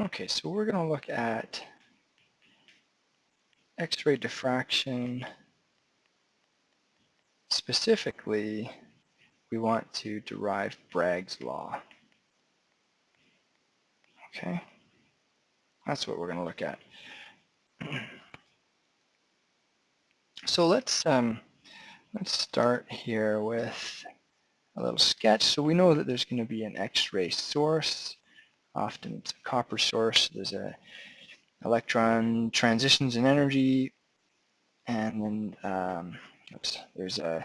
Okay, so we're going to look at X-ray diffraction. Specifically, we want to derive Bragg's law. Okay, that's what we're going to look at. so let's um, let's start here with a little sketch. So we know that there's going to be an X-ray source. Often it's a copper source. There's a electron transitions in energy, and then um, oops, there's a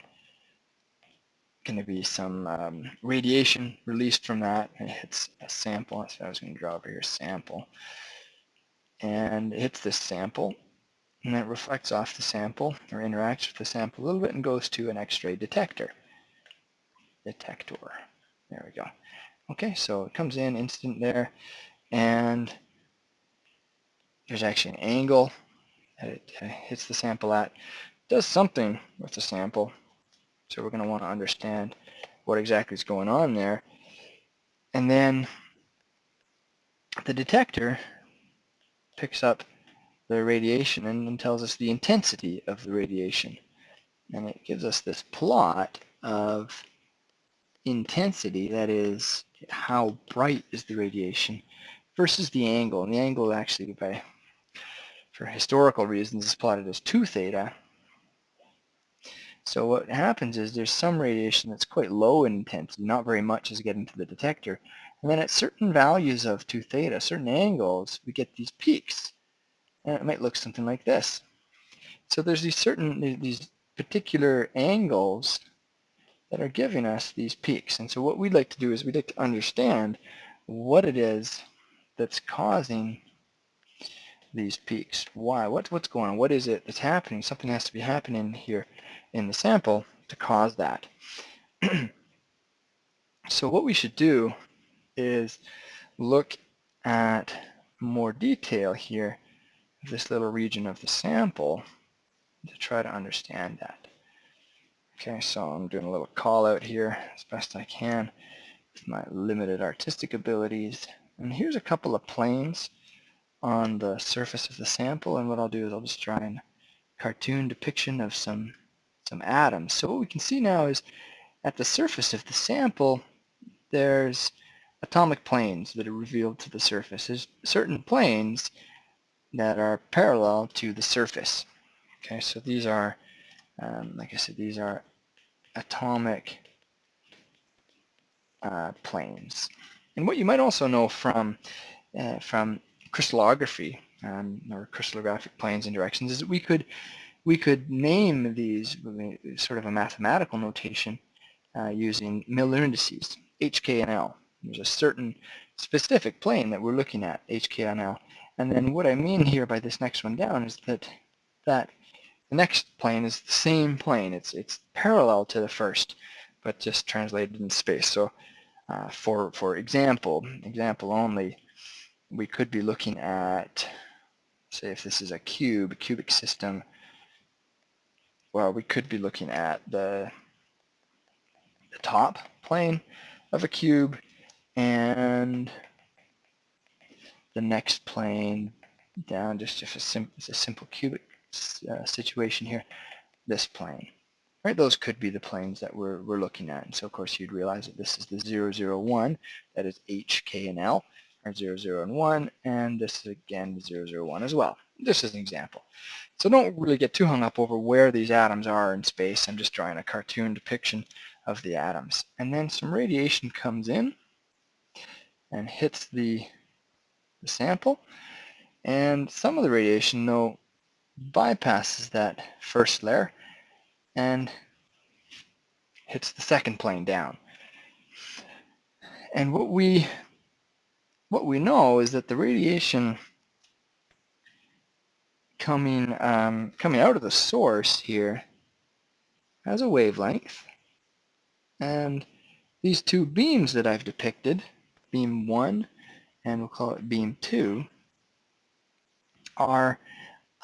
going to be some um, radiation released from that. It hits a sample. That's what I was going to draw over here, sample. And it hits this sample, and it reflects off the sample, or interacts with the sample a little bit, and goes to an X-ray detector. Detector. There we go. Okay, so it comes in instant there, and there's actually an angle that it hits the sample at. does something with the sample, so we're going to want to understand what exactly is going on there. And then the detector picks up the radiation and tells us the intensity of the radiation. And it gives us this plot of intensity, that is how bright is the radiation, versus the angle. And the angle actually, by for historical reasons, is plotted as 2 theta, so what happens is there's some radiation that's quite low in intensity, not very much is getting to the detector. And then at certain values of 2 theta, certain angles, we get these peaks. And it might look something like this. So there's these certain, these particular angles that are giving us these peaks. And so what we'd like to do is we'd like to understand what it is that's causing these peaks. Why? What, what's going on? What is it that's happening? Something has to be happening here in the sample to cause that. so what we should do is look at more detail here this little region of the sample to try to understand that. Okay, so I'm doing a little call out here as best I can with my limited artistic abilities. And here's a couple of planes on the surface of the sample and what I'll do is I'll just try and cartoon depiction of some some atoms. So what we can see now is at the surface of the sample there's atomic planes that are revealed to the surface. There's certain planes that are parallel to the surface. Okay, so these are, um, like I said, these are atomic uh, planes. And what you might also know from uh, from crystallography um, or crystallographic planes and directions is that we could we could name these sort of a mathematical notation uh, using Miller indices, HK and L. There's a certain specific plane that we're looking at, HK and L. And then what I mean here by this next one down is that that the next plane is the same plane. It's it's parallel to the first, but just translated in space. So uh, for for example, example only, we could be looking at, say, if this is a cube, a cubic system well, we could be looking at the, the top plane of a cube and the next plane down just if a, sim a simple cubic uh, situation here, this plane. Right, those could be the planes that we're, we're looking at. And so of course you'd realize that this is the 0, 0, 1, that is H, K, and L, or 0, 0, and 1, and this is again 0, 0, 1 as well. This is an example. So don't really get too hung up over where these atoms are in space. I'm just drawing a cartoon depiction of the atoms. And then some radiation comes in and hits the, the sample. And some of the radiation, though, bypasses that first layer and hits the second plane down. And what we what we know is that the radiation coming um, coming out of the source here has a wavelength and these two beams that I've depicted beam 1 and we'll call it beam 2 are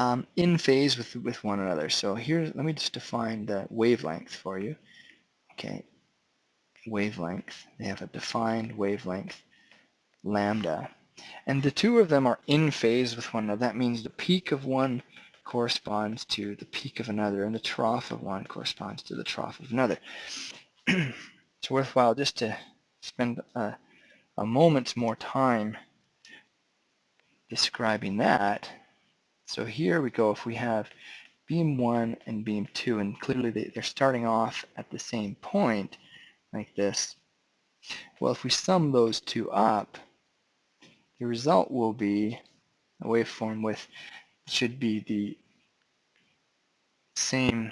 um, in phase with, with one another so here let me just define the wavelength for you okay wavelength they have a defined wavelength lambda And the two of them are in phase with one another. That means the peak of one corresponds to the peak of another, and the trough of one corresponds to the trough of another. it's worthwhile just to spend a, a moment's more time describing that. So here we go, if we have beam 1 and beam 2, and clearly they, they're starting off at the same point, like this. Well, if we sum those two up, the result will be a waveform with should be the same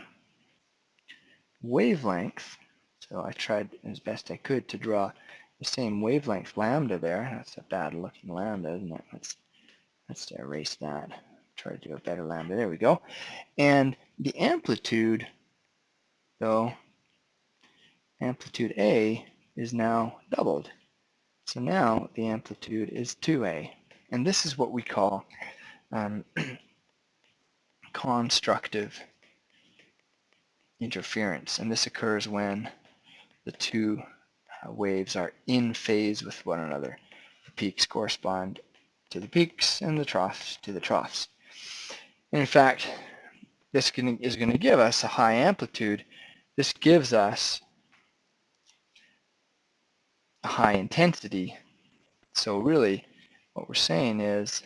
wavelength. So I tried as best I could to draw the same wavelength lambda there. That's a bad looking lambda, isn't it? Let's, let's erase that. Try to do a better lambda. There we go. And the amplitude, though, amplitude A is now doubled. So now the amplitude is 2A. And this is what we call um, constructive interference. And this occurs when the two uh, waves are in phase with one another. The peaks correspond to the peaks and the troughs to the troughs. In fact, this is going to give us a high amplitude. This gives us a high intensity. So really, what we're saying is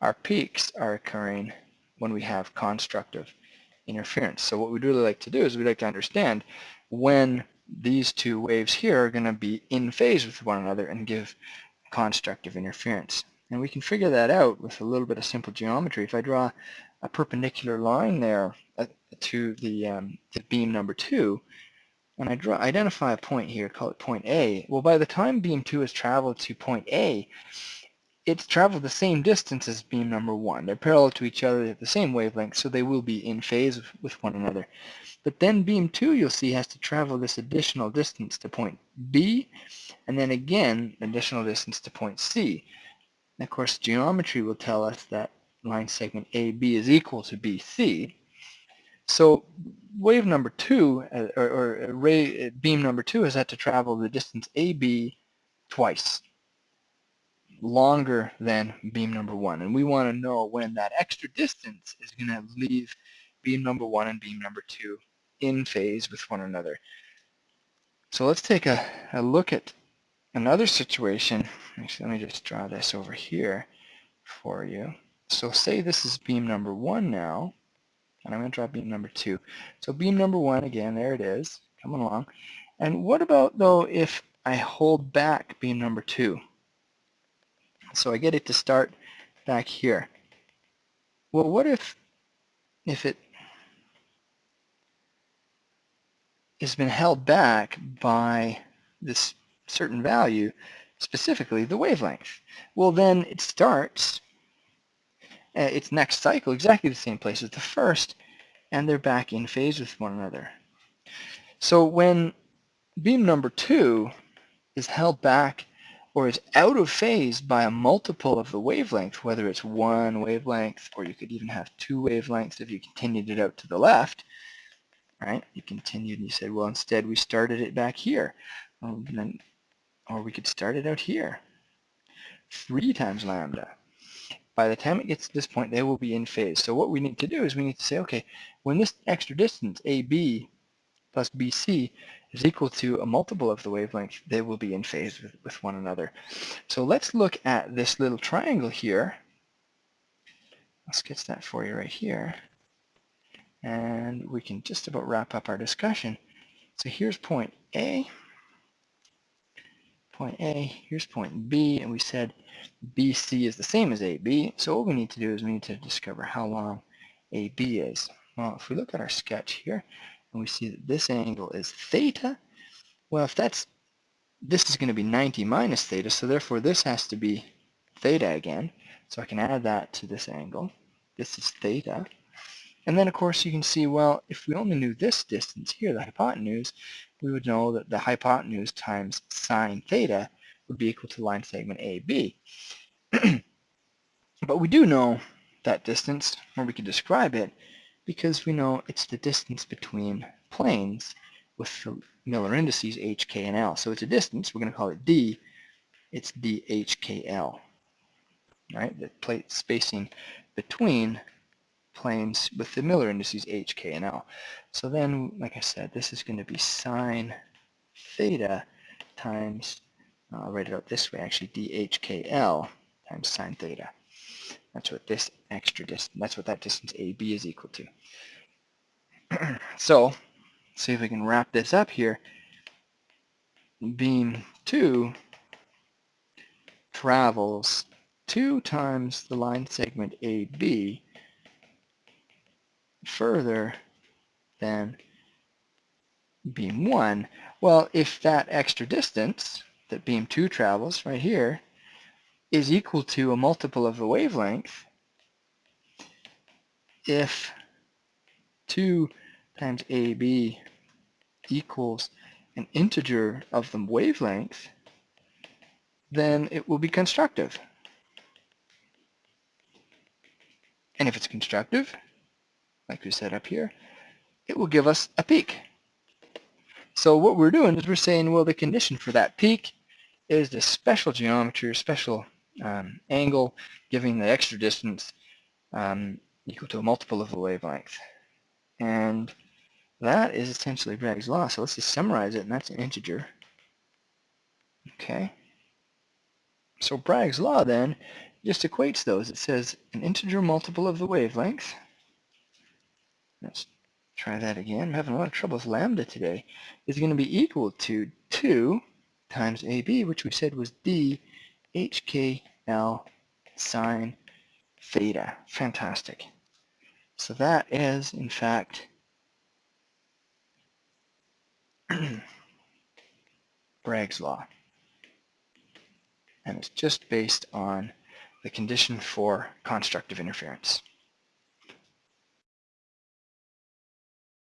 our peaks are occurring when we have constructive interference. So what we'd really like to do is we'd like to understand when these two waves here are going to be in phase with one another and give constructive interference. And we can figure that out with a little bit of simple geometry. If I draw a perpendicular line there uh, to the um, beam number two, and I draw, identify a point here, call it point A, well by the time beam 2 has traveled to point A, it's traveled the same distance as beam number 1. They're parallel to each other at the same wavelength, so they will be in phase with one another. But then beam 2, you'll see, has to travel this additional distance to point B, and then again, additional distance to point C. And of course, geometry will tell us that line segment AB is equal to BC. So wave number two, uh, or, or ray beam number two, has had to travel the distance AB twice, longer than beam number one. And we want to know when that extra distance is going to leave beam number one and beam number two in phase with one another. So let's take a, a look at another situation. Actually, let me just draw this over here for you. So say this is beam number one now and I'm going to draw beam number two. So beam number one, again, there it is, coming along. And what about, though, if I hold back beam number two? So I get it to start back here. Well, what if, if it has been held back by this certain value, specifically the wavelength? Well, then it starts uh, its next cycle exactly the same place as the first, and they're back in phase with one another. So when beam number two is held back or is out of phase by a multiple of the wavelength, whether it's one wavelength or you could even have two wavelengths if you continued it out to the left, right? You continued and you said, well, instead we started it back here. Um, then, or we could start it out here. Three times lambda by the time it gets to this point, they will be in phase. So what we need to do is we need to say, okay, when this extra distance, AB plus BC, is equal to a multiple of the wavelength, they will be in phase with, with one another. So let's look at this little triangle here. I'll sketch that for you right here. And we can just about wrap up our discussion. So here's point A, point A, here's point B, and we said BC is the same as AB, so what we need to do is we need to discover how long AB is. Well, if we look at our sketch here, and we see that this angle is theta, well, if that's, this is going to be 90 minus theta, so therefore this has to be theta again, so I can add that to this angle. This is theta. And then, of course, you can see, well, if we only knew this distance here, the hypotenuse, we would know that the hypotenuse times sine theta would be equal to line segment AB. but we do know that distance, or we could describe it, because we know it's the distance between planes with the Miller indices h, k, and l. So it's a distance, we're going to call it d, it's DHKL, right? The plate spacing between planes with the Miller indices H, K, and L. So then, like I said, this is going to be sine theta times, I'll write it out this way actually, DHKL times sine theta. That's what this extra distance, that's what that distance AB is equal to. so, see if we can wrap this up here. Beam 2 travels 2 times the line segment AB further than beam 1. Well, if that extra distance that beam 2 travels right here is equal to a multiple of the wavelength, if 2 times AB equals an integer of the wavelength, then it will be constructive. And if it's constructive, like we said up here, it will give us a peak. So what we're doing is we're saying, well, the condition for that peak is the special geometry or special um, angle giving the extra distance um, equal to a multiple of the wavelength. And that is essentially Bragg's law. So let's just summarize it, and that's an integer. Okay. So Bragg's law then just equates those. It says an integer multiple of the wavelength. Let's try that again. I'm having a lot of trouble with lambda today. Is going to be equal to 2 times AB, which we said was D HKL sine theta. Fantastic. So that is, in fact, Bragg's law. And it's just based on the condition for constructive interference.